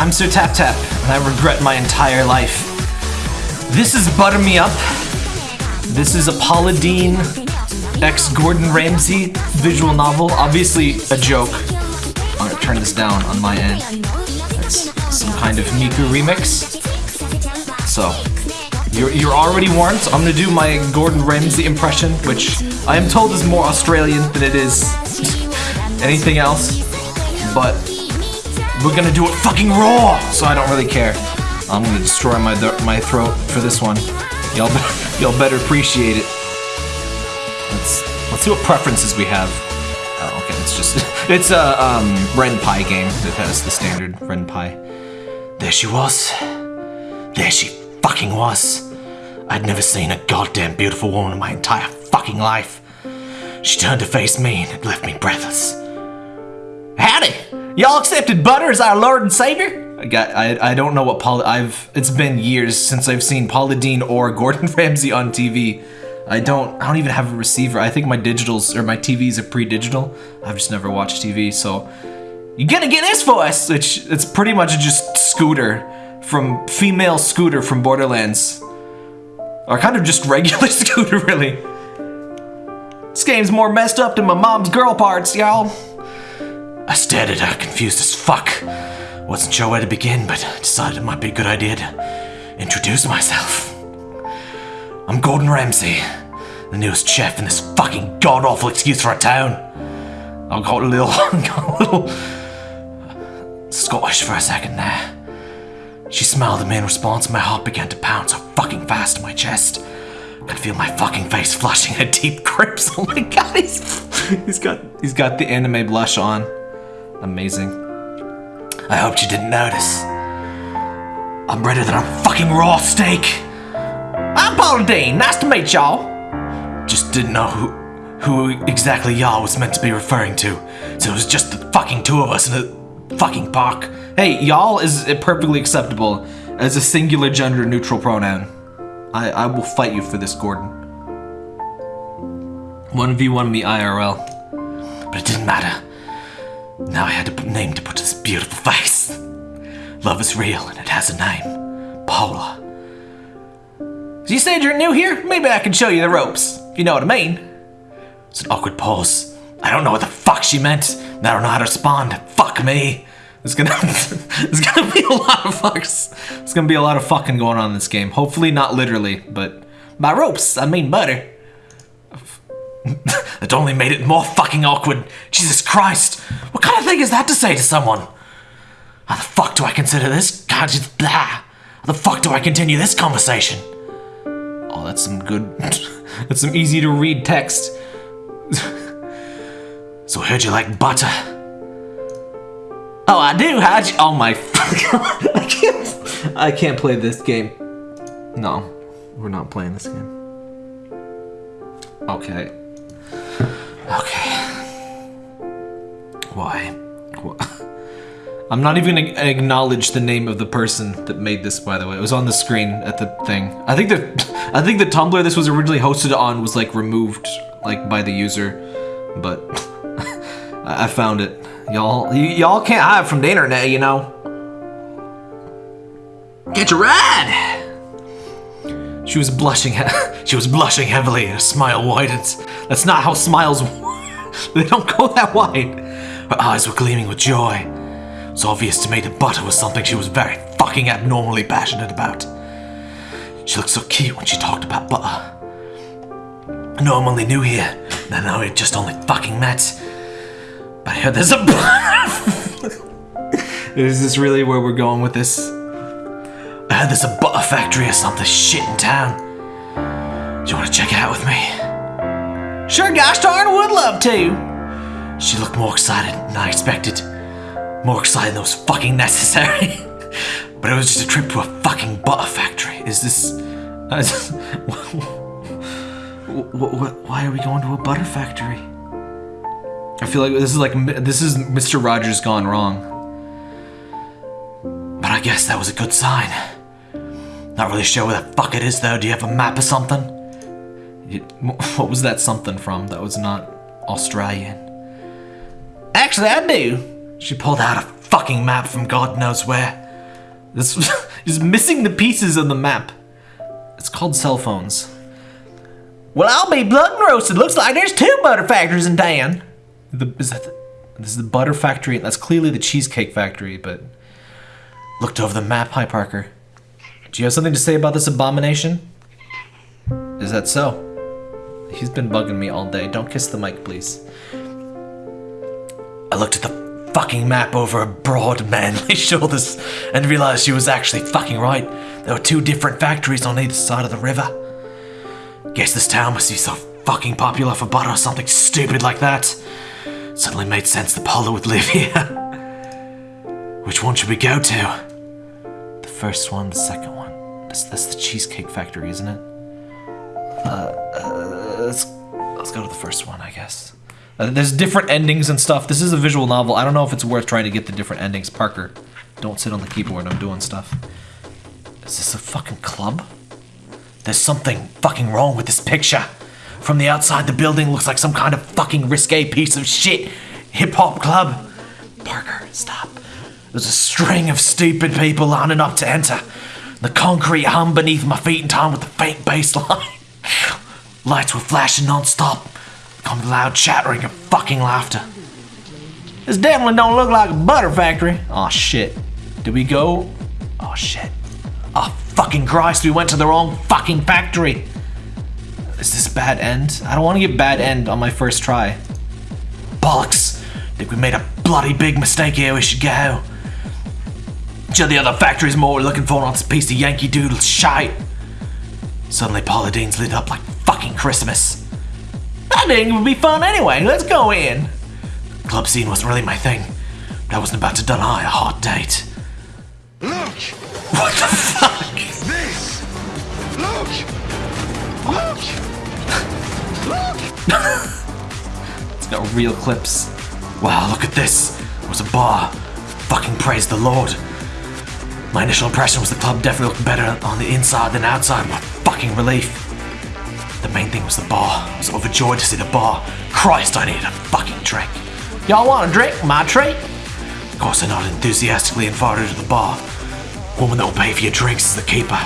I'm Sir Tap Tap, and I regret my entire life. This is Butter Me Up. This is a Paula Deen ex Gordon Ramsay visual novel. Obviously a joke. I'm gonna turn this down on my end. That's some kind of Miku remix. So, you're, you're already warned. So I'm gonna do my Gordon Ramsay impression, which I am told is more Australian than it is anything else. But we're gonna do it fucking raw, so I don't really care. I'm gonna destroy my my throat for this one. Y'all better, y'all better appreciate it. Let's let's see what preferences we have. Oh, okay, it's just it's a um, Ren'Py game that has the standard Ren'Py. There she was. There she fucking was. I'd never seen a goddamn beautiful woman in my entire fucking life. She turned to face me and it left me breathless. Howdy! Y'all accepted Butter as our Lord and Savior? I got I, I don't know what Paul I've it's been years since I've seen Paula Deen or Gordon Ramsay on TV. I don't I don't even have a receiver. I think my digitals or my TVs are pre-digital. I've just never watched TV, so you gonna get this for us, which it's pretty much just Scooter from female Scooter from Borderlands. Or kind of just regular Scooter, really. This game's more messed up than my mom's girl parts, y'all. I stared at her, confused as fuck. Wasn't sure where to begin, but decided it might be a good idea to introduce myself. I'm Gordon Ramsay, the newest chef in this fucking god-awful excuse for a town. I got a little, got a little Scottish for a second there. She smiled at me in response, and my heart began to pound so fucking fast in my chest. I could feel my fucking face flushing a deep crimson. Oh my god, he's he's got he's got the anime blush on. Amazing. I hoped you didn't notice. I'm redder than a fucking raw steak. I'm Paula Deen. Nice to meet y'all. Just didn't know who who exactly y'all was meant to be referring to. So it was just the fucking two of us in a fucking park. Hey, y'all is perfectly acceptable as a singular gender neutral pronoun. I, I will fight you for this, Gordon. 1v1 me IRL. But it didn't matter. Now I had a name to put to this beautiful face. Love is real and it has a name. Paula. You said you're new here? Maybe I can show you the ropes, if you know what I mean. It's an awkward pause. I don't know what the fuck she meant. I don't know how to respond. Fuck me. There's gonna, there's gonna be a lot of fucks. There's gonna be a lot of fucking going on in this game. Hopefully not literally, but by ropes, I mean butter. that only made it more fucking awkward. Jesus Christ. Thing is that to say to someone? How the fuck do I consider this? God, just blah. How the fuck do I continue this conversation? Oh, that's some good, that's some easy to read text. so I heard you like butter. Oh, I do. How'd you? Oh my! I can't. I can't play this game. No, we're not playing this game. Okay. Why? I'm not even gonna acknowledge the name of the person that made this. By the way, it was on the screen at the thing. I think the, I think the Tumblr this was originally hosted on was like removed, like by the user, but I found it. Y'all, y'all can't hide from the internet, you know. Get your ride! She was blushing. she was blushing heavily, and her smile widened. That's not how smiles. they don't go that wide. Her eyes were gleaming with joy. It was obvious to me that butter was something she was very fucking abnormally passionate about. She looked so cute when she talked about butter. Know I'm only new here, I know we just only fucking met. But I heard there's a Is this really where we're going with this? I heard there's a butter factory or something shit in town. Do you want to check it out with me? Sure, gosh darn, would love to. She looked more excited than I expected. More excited than was fucking necessary. but it was just a trip to a fucking butter factory. Is this... Uh, why are we going to a butter factory? I feel like this is like this is Mr. Rogers gone wrong. But I guess that was a good sign. Not really sure where the fuck it is though. Do you have a map or something? what was that something from? That was not Australian. Actually, I do. She pulled out a fucking map from God knows where. This is missing the pieces of the map. It's called cell phones. Well, I'll be blood and roasted. Looks like there's two butter factories in town. The, is that the, this is the butter factory? That's clearly the cheesecake factory, but looked over the map. Hi, Parker. Do you have something to say about this abomination? Is that so? He's been bugging me all day. Don't kiss the mic, please. I looked at the fucking map over a broad, manly shoulders and realized she was actually fucking right. There were two different factories on either side of the river. Guess this town must be so fucking popular for butter or something stupid like that. Suddenly made sense that Paula would live here. Which one should we go to? The first one, the second one. That's, that's the Cheesecake Factory, isn't it? Uh, uh, let's, let's go to the first one, I guess. Uh, there's different endings and stuff. This is a visual novel. I don't know if it's worth trying to get the different endings. Parker, don't sit on the keyboard. I'm doing stuff. Is this a fucking club? There's something fucking wrong with this picture. From the outside, the building looks like some kind of fucking risque piece of shit. Hip hop club. Parker, stop. There's a string of stupid people lining up to enter. The concrete hum beneath my feet in time with the faint bass line. Lights were flashing non-stop. Come loud chattering and fucking laughter. This definitely don't look like a butter factory. Oh shit. Did we go? Oh shit. Oh fucking Christ, we went to the wrong fucking factory. Is this bad end? I don't want to get bad end on my first try. Bollocks. Think we made a bloody big mistake here, we should go. Sure the other factory's more we're looking for on this piece of Yankee Doodle shite. Suddenly Paula Deen's lit up like fucking Christmas. It would be fun anyway, let's go in. The club scene wasn't really my thing. But I wasn't about to deny a hot date. Look! What the fuck? This! Look! Look! Look! It's got real clips. Wow, look at this. It was a bar. Fucking praise the Lord. My initial impression was the club definitely looked better on the inside than outside. What fucking relief. The main thing was the bar. I was overjoyed to see the bar. Christ, I needed a fucking drink. Y'all want a drink? My treat? Of course, I nodded enthusiastically and farted to the bar. Woman that will pay for your drinks is the keeper.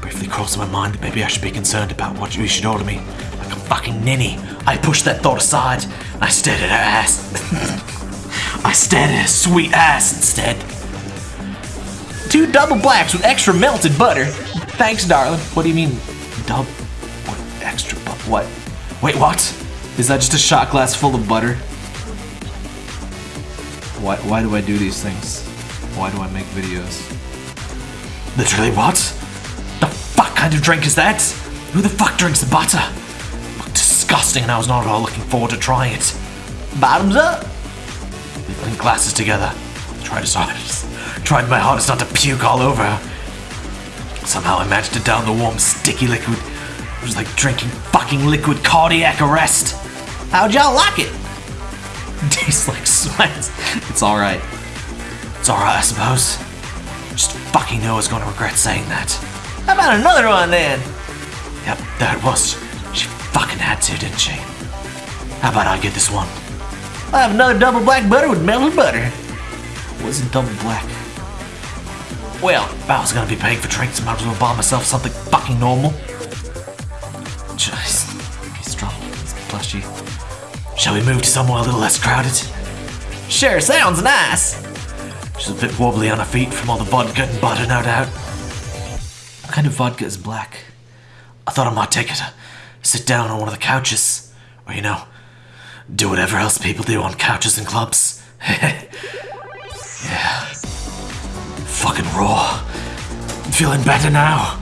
Briefly crossed my mind that maybe I should be concerned about what you should order me. Like a fucking ninny. I pushed that thought aside. and I stared at her ass. I stared at her sweet ass instead. Two double blacks with extra melted butter. Thanks, darling. What do you mean, double? What? Wait, what? Is that just a shot glass full of butter? Why, why do I do these things? Why do I make videos? Literally what? The fuck kind of drink is that? Who the fuck drinks the butter? Disgusting and I was not at all looking forward to trying it. Bottoms up! We clink glasses together. Tried as hardest. Tried my hardest not to puke all over. Somehow I managed to down the warm, sticky liquid. It was like drinking fucking liquid cardiac arrest. How'd y'all like it? Tastes like sweat. It's alright. It's alright, I suppose. Just fucking know I was gonna regret saying that. How about another one then? Yep, it was. She fucking had to, didn't she? How about I get this one? I have another double black butter with melted butter. Wasn't double black. Well, if I was gonna be paying for drinks, I might as well buy myself something fucking normal. Shall we move to somewhere a little less crowded? Sure, sounds nice. She's a bit wobbly on her feet from all the vodka and butter, no doubt. What kind of vodka is black? I thought I might take it. Uh, sit down on one of the couches. Or, you know, do whatever else people do on couches and clubs. yeah. Fucking raw. Feeling better now.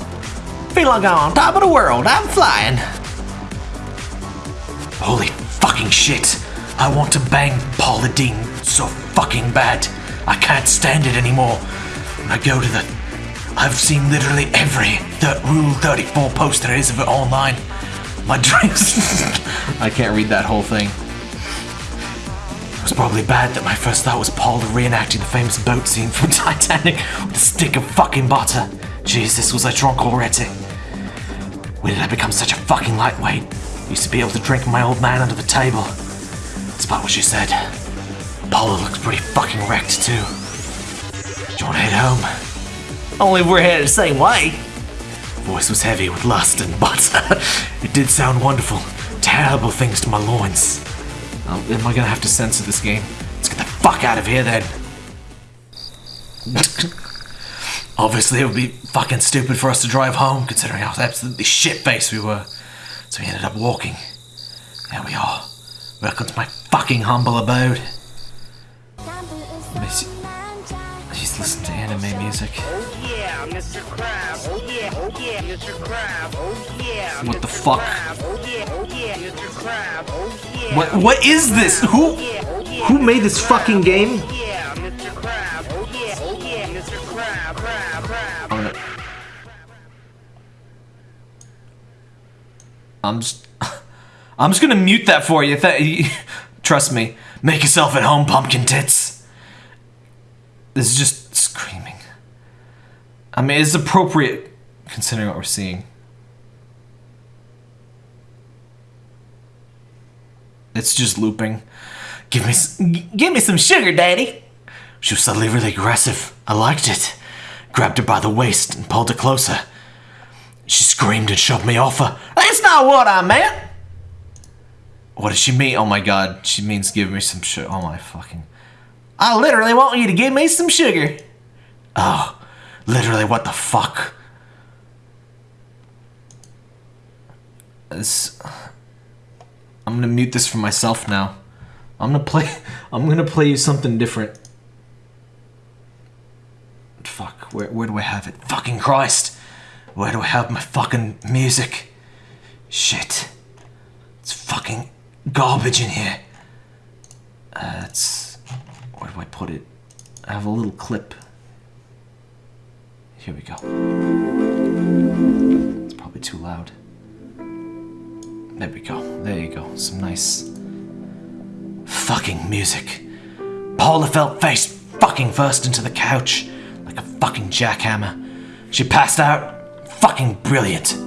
Feel like I'm on top of the world. I'm flying. Holy fucking shit. I want to bang Paula Deen so fucking bad. I can't stand it anymore. When I go to the. I've seen literally every th- Rule 34 post there is of it online. My dreams. I can't read that whole thing. It was probably bad that my first thought was Paula reenacting the famous boat scene from Titanic with a stick of fucking butter. Jesus, was I drunk already? When did I become such a fucking lightweight? Used to be able to drink my old man under the table. Despite what she said, Paula looks pretty fucking wrecked too. Do you wanna head home? Only we're headed the same way. Voice was heavy with lust and but it did sound wonderful. Terrible things to my loins. Um, am I gonna have to censor this game? Let's get the fuck out of here then. Obviously, it would be fucking stupid for us to drive home, considering how absolutely shit faced we were. So we ended up walking. There we are. Welcome to my fucking humble abode. Miss, He's listening to anime music. Oh yeah, Mr. Crab. Oh yeah, oh yeah, Mr. Crab. Oh yeah. What the fuck? Oh yeah, oh yeah, Mr. Crab. Oh yeah. What? What is this? Oh, who? Oh, who made this fucking game? Oh yeah, I'm just. I'm just gonna mute that for you. Trust me. Make yourself at home, pumpkin tits. This is just screaming. I mean, it's appropriate considering what we're seeing. It's just looping. Give me, give me some sugar, daddy. She was suddenly really aggressive. I liked it. Grabbed her by the waist and pulled her closer. She screamed and shoved me off her. That's not what I meant. What does she mean? Oh my god, she means give me some sugar. Oh my fucking. I literally want you to give me some sugar. Oh, literally, what the fuck? This. I'm gonna mute this for myself now. I'm gonna play. I'm gonna play you something different. Fuck, where, where do I have it? Fucking Christ! Where do I have my fucking music? Shit. It's fucking garbage in here. Uh. Where do I put it? I have a little clip. Here we go. It's probably too loud. There we go. There you go. Some nice. Fucking music. Paula fell face fucking first into the couch like a fucking jackhammer. She passed out. Fucking brilliant.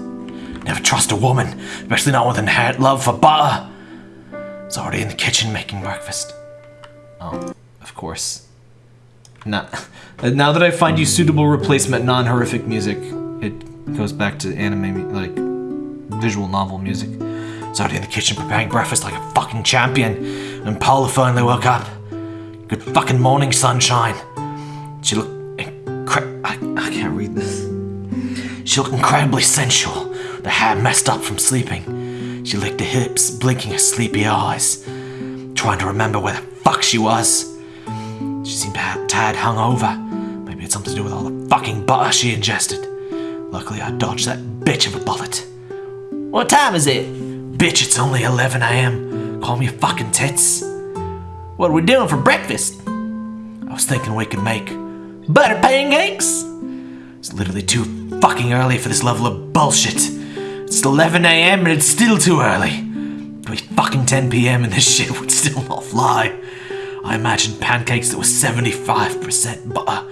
Never trust a woman, especially not with inherent love for butter. It's already in the kitchen making breakfast. Oh, of course. Now, now that I find you suitable replacement non-horrific music, it goes back to anime, like visual novel music. It's already in the kitchen preparing breakfast like a fucking champion. And Paula finally woke up. Good fucking morning, sunshine. She looked I, I can't read this. She looked incredibly sensual, the hair messed up from sleeping. She licked her hips, blinking her sleepy eyes, trying to remember where the fuck she was. She seemed ha- tad hungover. Maybe it's something to do with all the fucking butter she ingested. Luckily, I dodged that bitch of a bullet. What time is it? Bitch, it's only 11 a.m. Call me a fucking tits. What are we doing for breakfast? I was thinking we could make butter pancakes. It's literally too fucking early for this level of bullshit. It's 11 a.m. and it's still too early. It'd be fucking 10 p.m. and this shit would still not fly. I imagined pancakes that were 75% butter.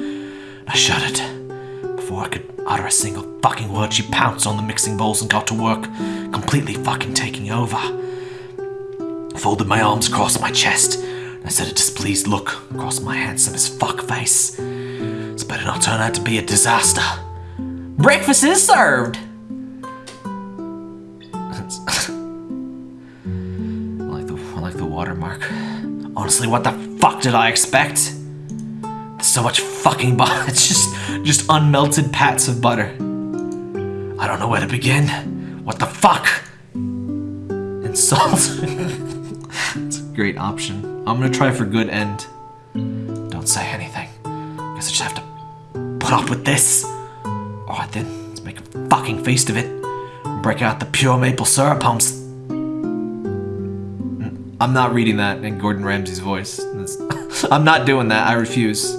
I shuddered. Before I could utter a single fucking word, she pounced on the mixing bowls and got to work, completely fucking taking over. Folded my arms across my chest. and I said a displeased look across my handsome as fuck face. Better turn out to be a disaster. Breakfast is served! I like the like the watermark. Honestly, what the fuck did I expect? There's so much fucking butter. It's just just unmelted pats of butter. I don't know where to begin. What the fuck? And salt. it's a great option. I'm gonna try for good end. Don't say anything. Guess I just have to put up with this. Oh, Alright then, let's make a fucking feast of it. Break out the pure maple syrup pumps. Mm, I'm not reading that in Gordon Ramsay's voice. I'm not doing that. I refuse.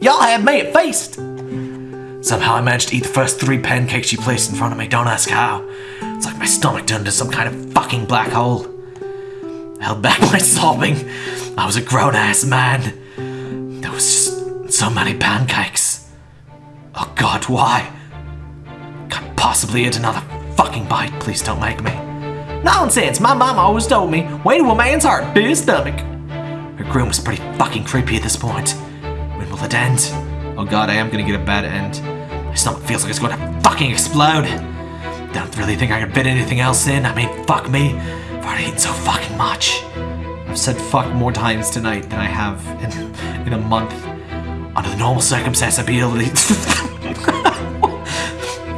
Y'all have me at feast. Somehow I managed to eat the first three pancakes she placed in front of me. Don't ask how. It's like my stomach turned into some kind of fucking black hole. I held back my sobbing. I was a grown ass man. There was just so many pancakes. Why? Can't possibly eat another fucking bite. Please don't make me. Nonsense! My mom always told me, way to a man's heart, to his stomach. Her groom was pretty fucking creepy at this point. When will it end? Oh god, I am gonna get a bad end. My stomach feels like it's to fucking explode. Don't really think I could fit anything else in. I mean, fuck me. I've already eaten so fucking much. I've said fuck more times tonight than I have in, in a month. Under the normal circumstances, I'd be able to.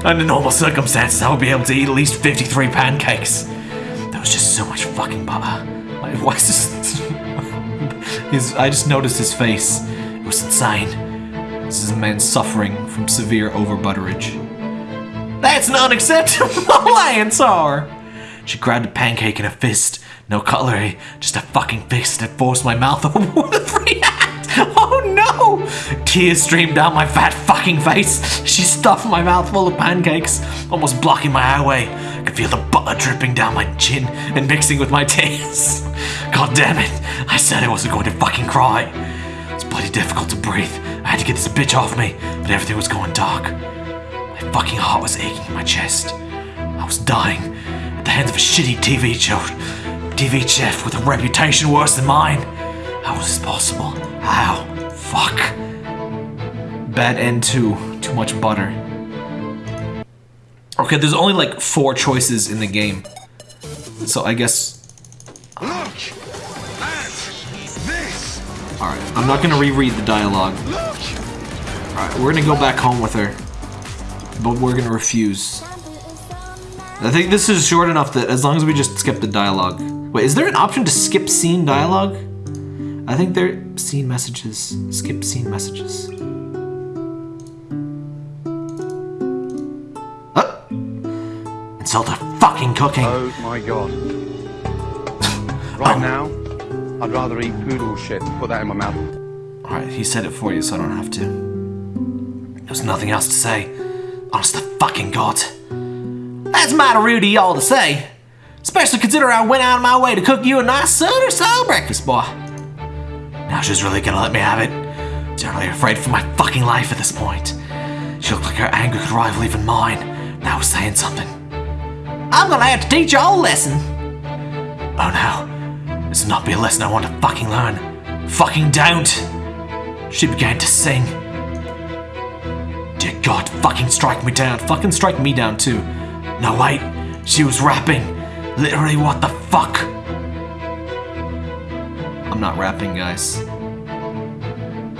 Under normal circumstances, I would be able to eat at least 53 pancakes. There was just so much fucking butter. Is this? his, I just noticed his face. It was insane. This is a man suffering from severe overbutterage. That's not acceptable, answer! She grabbed a pancake in a fist. No cutlery, just a fucking fist that forced my mouth over the free act. Tears streamed down my fat fucking face. She stuffed my mouth full of pancakes, almost blocking my airway. I could feel the butter dripping down my chin and mixing with my tears. God damn it! I said I wasn't going to fucking cry. It's bloody difficult to breathe. I had to get this bitch off me, but everything was going dark. My fucking heart was aching in my chest. I was dying at the hands of a shitty TV show. TV chef with a reputation worse than mine. How was this possible? How? Fuck. Bad end two. Too much butter. Okay, there's only like four choices in the game. So I guess. Look at this. Alright, I'm not gonna reread the dialogue. Alright, we're gonna go back home with her. But we're gonna refuse. I think this is short enough that as long as we just skip the dialogue. Wait, is there an option to skip scene dialogue? I think there scene messages. Skip scene messages. Insult the fucking cooking. Oh my god. right oh. now, I'd rather eat poodle shit than put that in my mouth. Alright, he said it for you, so I don't have to. There's nothing else to say. Honest to fucking God. That's mighty rude of y'all to say. Especially considering I went out of my way to cook you a nice Southern style breakfast, boy. Now she's really gonna let me have it. Generally afraid for my fucking life at this point. She looked like her anger could rival even mine. Now was saying something. I'm gonna have to teach y'all a lesson. Oh no. This will not be a lesson I want to fucking learn. Fucking don't. She began to sing. Dear God, fucking strike me down. Fucking strike me down too. No, wait. She was rapping. Literally, what the fuck? I'm not rapping, guys.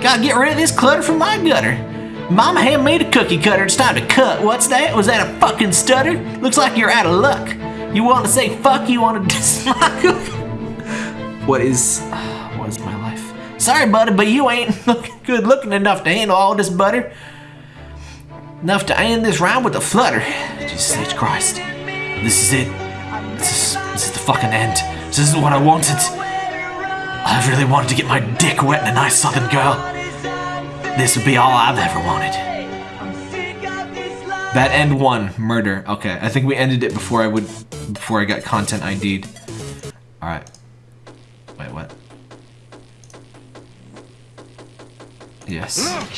Gotta get rid of this clutter from my gutter. Mama made a cookie cutter. It's time to cut. What's that? Was that a fucking stutter? Looks like you're out of luck. You want to say fuck? You want to cookie? What is, what is my life? Sorry, buddy, but you ain't looking good looking enough to handle all this butter. Enough to end this round with a flutter. Jesus H. Christ. This is it. This is, this is the fucking end. This is what I wanted. I really wanted to get my dick wet in a nice southern girl. This would be all I've ever wanted. That end one, murder. Okay, I think we ended it before I would, before I got content ID'd. All right. Wait, what? Yes. Look at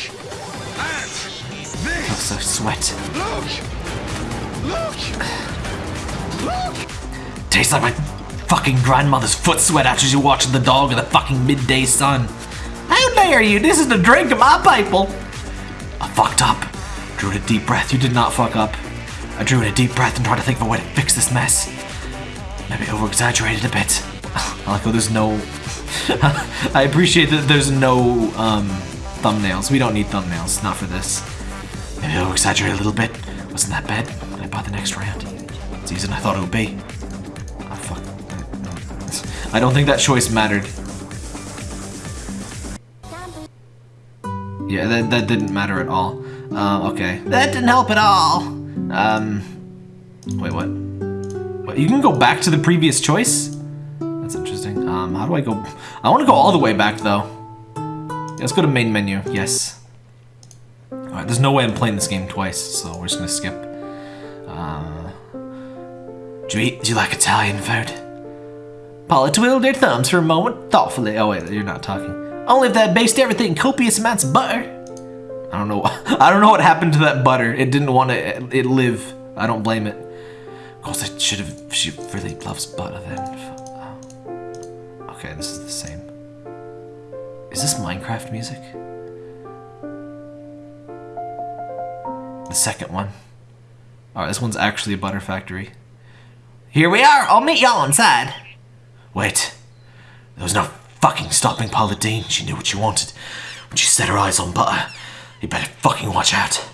this. Also sweat. Look. Look. Look. Tastes like my fucking grandmother's foot sweat after she watched the dog in the fucking midday sun. How dare you? This is the drink of my people. I fucked up. Drew in a deep breath. You did not fuck up. I drew in a deep breath and tried to think of a way to fix this mess. Maybe over exaggerated a bit. I like how there's no. I appreciate that there's no um, thumbnails. We don't need thumbnails. Not for this. Maybe over exaggerate a little bit. Wasn't that bad? I buy the next round. It's easier than I thought it would be. Oh, fuck. I don't think that choice mattered. Yeah, that, that didn't matter at all. Uh, okay. That didn't help at all. Um, wait, what? What, you can go back to the previous choice? That's interesting. Um, how do I go? I want to go all the way back, though. Yeah, let's go to main menu. Yes. Alright, there's no way I'm playing this game twice, so we're just gonna skip. Uh, do you eat, do you like Italian food? Paula twiddled her thumbs for a moment, thoughtfully. Oh wait, you're not talking. Only if that based everything in copious amounts of butter. I don't know. I don't know what happened to that butter. It didn't want to it live. I don't blame it. Of course, I should have. She really loves butter then. Okay, this is the same. Is this Minecraft music? the second one. Alright, this one's actually a butter factory. Here we are. I'll meet y'all inside. Wait. There was no fucking stopping Paula Deen. She knew what she wanted. When she set her eyes on butter, you better fucking watch out.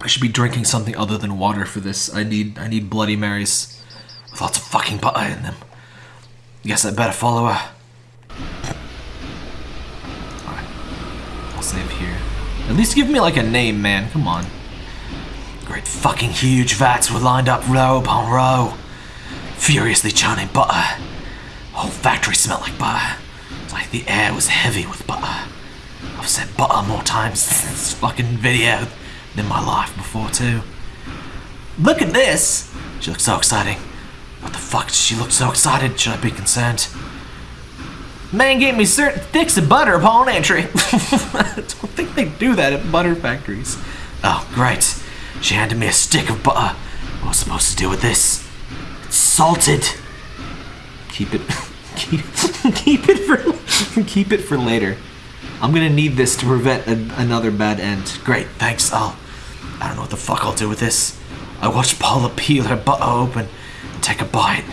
I should be drinking something other than water for this. I need I need Bloody Marys with lots of fucking butter in them. Guess I better follow her. Alright. I'll save here. At least give me like a name, man. Come on. Great fucking huge vats were lined up row upon row, furiously churning butter. Whole factory smelled like butter. It's like the air was heavy with butter. I've said butter more times in this fucking video than my life before too. Look at this! She looks so exciting. What the fuck does she look so excited? Should I be concerned? Man gave me certain sticks of butter upon entry. I don't think they do that at butter factories. Oh, great. She handed me a stick of butter. What was I supposed to do with this? It's salted. Keep it. Keep, keep it for. Keep it for later. I'm gonna need this to prevent a, another bad end. Great, thanks. I'll. I don't know what the fuck I'll do with this. I watched Paula peel her butt open and take a bite.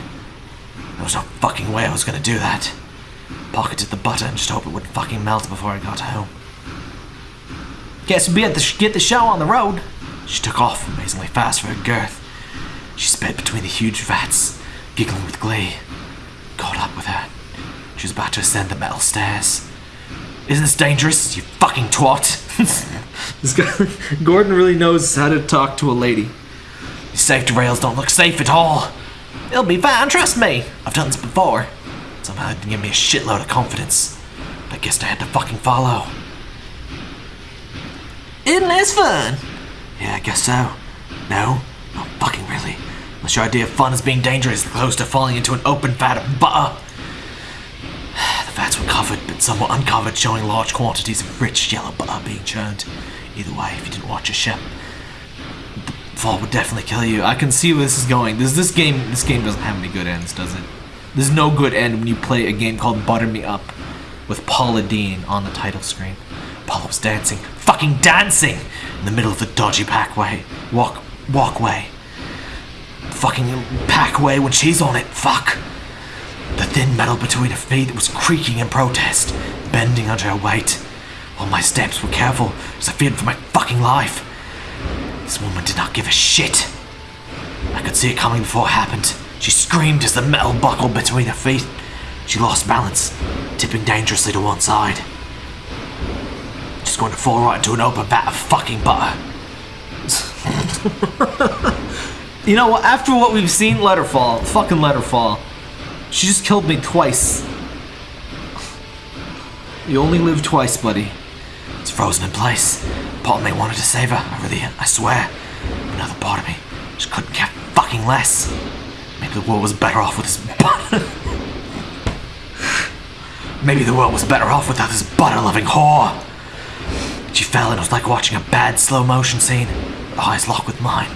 There was no fucking way I was gonna do that. Pocketed the butter and just hope it wouldn't fucking melt before I got home. Guess we'll be at the get the show on the road. She took off amazingly fast for her girth. She sped between the huge vats, giggling with glee. Caught up with her. She was about to ascend the metal stairs. Isn't this dangerous, you fucking twat? this guy, Gordon really knows how to talk to a lady. These safety rails don't look safe at all. It'll be fine, trust me. I've done this before. Somehow it didn't give me a shitload of confidence. But I guess I had to fucking follow. Isn't this fun? Yeah, I guess so. No? Not fucking really. Unless your idea of fun is being dangerous as opposed to falling into an open vat of butter. The vats were covered, but some were uncovered, showing large quantities of rich yellow butter being churned. Either way, if you didn't watch your ship, the fall would definitely kill you. I can see where this is going. This this game this game doesn't have any good ends, does it? There's no good end when you play a game called Butter Me Up with Paula Deen on the title screen. Paula was dancing, fucking dancing, in the middle of the dodgy packway, walk walkway. Fucking packway when she's on it. Fuck. The thin metal between her feet was creaking in protest, bending under her weight. All my steps were careful as I feared for my fucking life. This woman did not give a shit. I could see it coming before it happened. She screamed as the metal buckled between her feet. She lost balance, tipping dangerously to one side. Just going to fall right into an open vat of fucking butter. you know? After what we've seen, let her fall. Fucking let her fall. She just killed me twice. You only live twice, buddy. It's frozen in place. Part of me wanted to save her. I really, I swear. Another part of me just couldn't care fucking less. Maybe the world was better off with this butter. Maybe the world was better off without this butter-loving whore. She fell and it was like watching a bad slow motion scene. Her eyes locked with mine.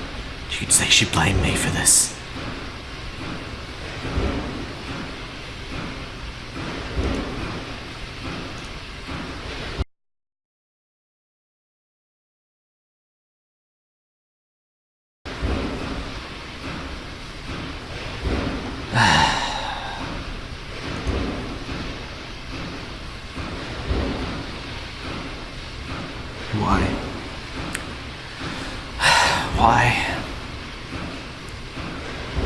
You could say she blamed me for this. Why? Why?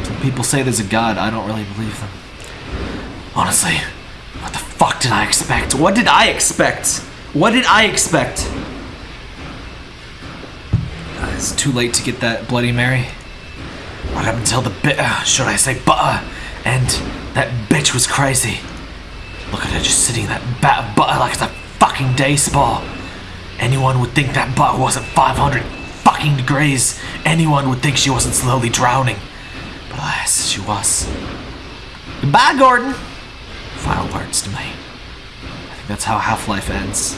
Some people say there's a god. I don't really believe them. Honestly, what the fuck did I expect? What did I expect? What did I expect? Uh, It's too late to get that Bloody Mary. What happened until the bit, uh, should I say butter, and that bitch was crazy. Look at her just sitting in that bat butter like it's a fucking day spa. Anyone would think that butter wasn't 500 fucking degrees. Anyone would think she wasn't slowly drowning. Alas, she was. Goodbye, Gordon. Final words to me. I think that's how Half-Life ends.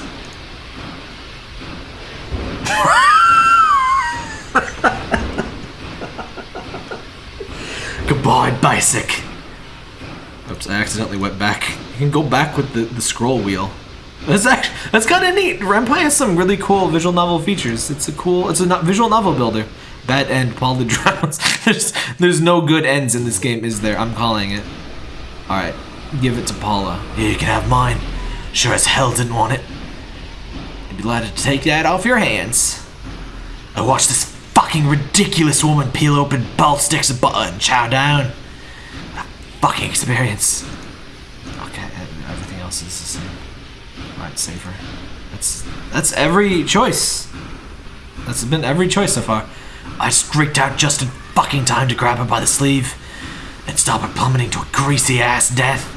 Goodbye, basic. Oops, I accidentally went back. You can go back with the, the scroll wheel. That's actually that's kind of neat. Ren'Py has some really cool visual novel features. It's a cool. It's a visual novel builder. Bad end. Paul the drowns. there's there's no good ends in this game, is there? I'm calling it. All right, give it to Paula. Here, you can have mine. Sure as hell didn't want it. I'd be glad to take that off your hands. I watched this fucking ridiculous woman peel open both sticks of butter and chow down. Fucking experience. Okay, everything else is the same. Alright, safer. That's that's every choice. That's been every choice so far. I streaked out just in fucking time to grab her by the sleeve and stop her plummeting to a greasy ass death.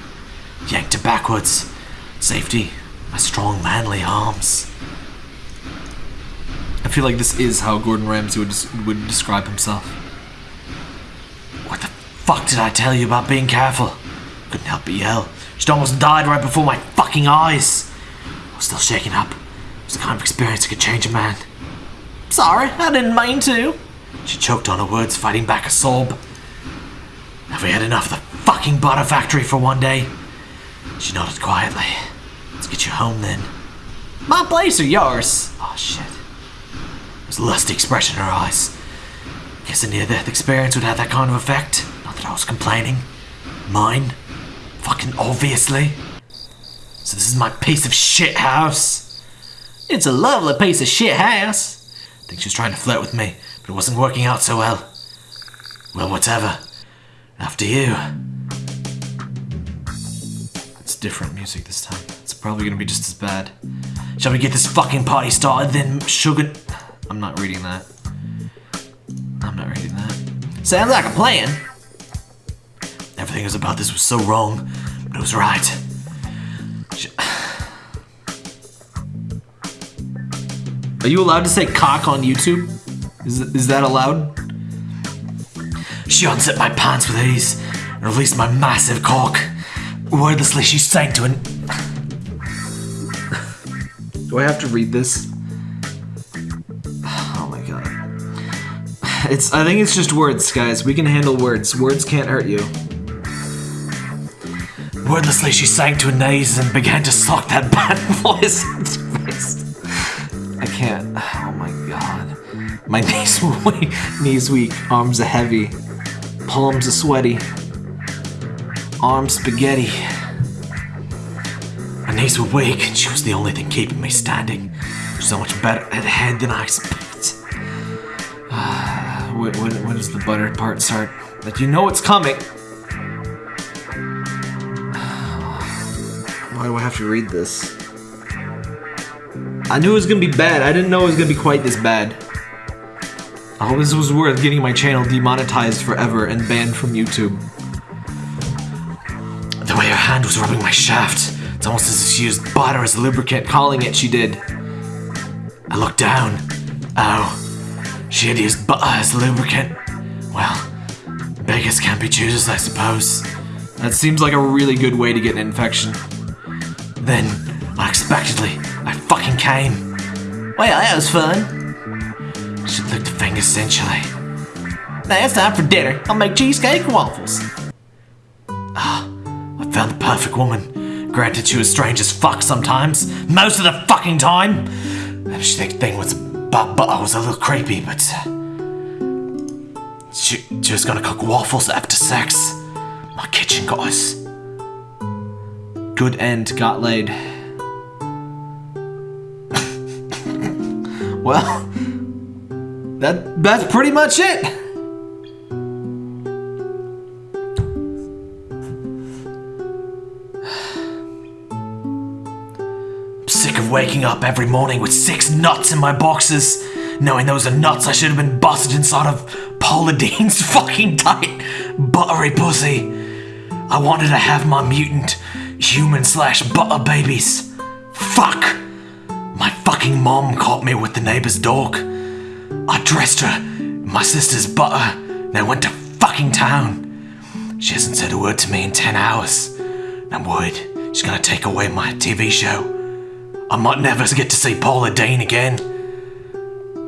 Yanked her backwards. Safety, my strong manly arms. I feel like this is how Gordon Ramsay would, would describe himself. What the fuck did I tell you about being careful? Couldn't help but yell. She almost died right before my fucking eyes. I was still shaken up. It was the kind of experience that could change a man. Sorry, I didn't mean to. She choked on her words, fighting back a sob. Have we had enough of the fucking butter factory for one day? She nodded quietly. Let's get you home then. My place or yours? Oh shit. There's a lusty expression in her eyes. Guess a near death experience would have that kind of effect. Not that I was complaining. Mine? Fucking obviously. So this is my piece of shit house. It's a lovely piece of shit house. I think she was trying to flirt with me, but it wasn't working out so well. Well, whatever. After you. It's different music this time. It's probably gonna be just as bad. Shall we get this fucking party started then, sugar? I'm not reading that. I'm not reading that. Sounds like a plan. Everything was about this was so wrong, but it was right. Sh- Are you allowed to say cock on YouTube? Is, is that allowed? She unzipped my pants with ease and released my massive cock. Wordlessly, she sank to an. Do I have to read this? Oh my god. It's. I think it's just words, guys. We can handle words. Words can't hurt you. Wordlessly, she sank to her knees and began to suck that bad voice can't. Oh my god. My knees weak. Knees weak. Arms are heavy. Palms are sweaty. Arms spaghetti. My knees were weak, and she was the only thing keeping me standing. So much better at head than I expected. when, when, when does the butter part start? Like, you know it's coming. Why do I have to read this? I knew it was gonna be bad. I didn't know it was gonna be quite this bad. I hope this was worth getting my channel demonetized forever and banned from YouTube. The way her hand was rubbing my shaft, it's almost as if she used butter as a lubricant, calling it she did. I looked down. Oh, she had used butter as lubricant. Well, beggars can't be choosers, I suppose. That seems like a really good way to get an infection. Then, unexpectedly, I fucking came. Well, that was fun. She licked her fingers essentially. Now it's time for dinner. I'll make cheesecake and waffles. Ah, I found the perfect woman. Granted, she was strange as fuck sometimes. Most of the fucking time. She think thing was about butter was a little creepy, but she, she was gonna cook waffles after sex. My kitchen goddess. Good end got laid. Well, that that's pretty much it. I'm Sick of waking up every morning with six nuts in my boxes, knowing those are nuts I should have been busted inside of Paula Deen's fucking tight, buttery pussy. I wanted to have my mutant human slash butter babies. Fuck! My fucking mom caught me with the neighbor's dog. I dressed her in my sister's butter, and I went to fucking town. She hasn't said a word to me in 10 hours. I'm worried she's gonna take away my TV show. I might never get to see Paula Deen again.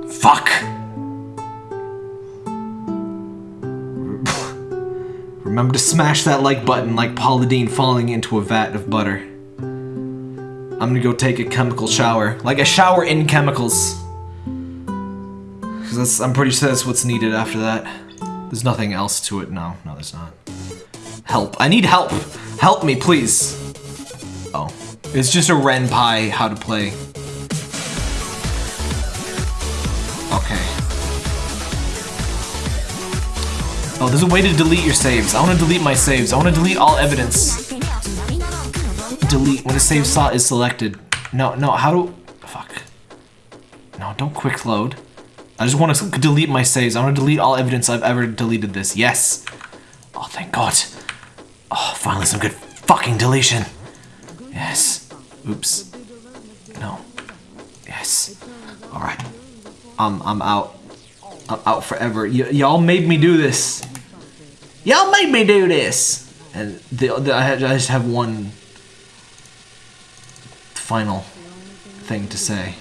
Fuck. Remember to smash that like button like Paula Deen falling into a vat of butter. I'm gonna go take a chemical shower. Like a shower in chemicals. Cause I'm pretty sure that's what's needed after that. There's nothing else to it. No, no, there's not. Help. I need help. Help me, please. Oh. It's just a Ren how to play. Okay. Oh, there's a way to delete your saves. I want to delete my saves. I want to delete all evidence. Delete when a save slot is selected. No, no, how do... Fuck. No, don't quick load. I just want to delete my saves. I want to delete all evidence I've ever deleted this. Yes. Oh, thank God. Oh, finally some good fucking deletion. Yes. Oops. No. Yes. All right. I'm I'm out. I'm out forever. Y'all made me do this. Y'all made me do this. And the, the I, I just have one final thing to say.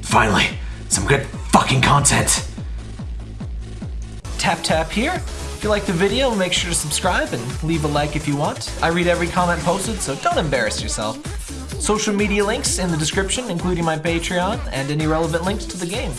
Finally, some good fucking content. Tap tap here. If you like the video, make sure to subscribe and leave a like if you want. I read every comment posted, so don't embarrass yourself. Social media links in the description, including my Patreon and any relevant links to the game.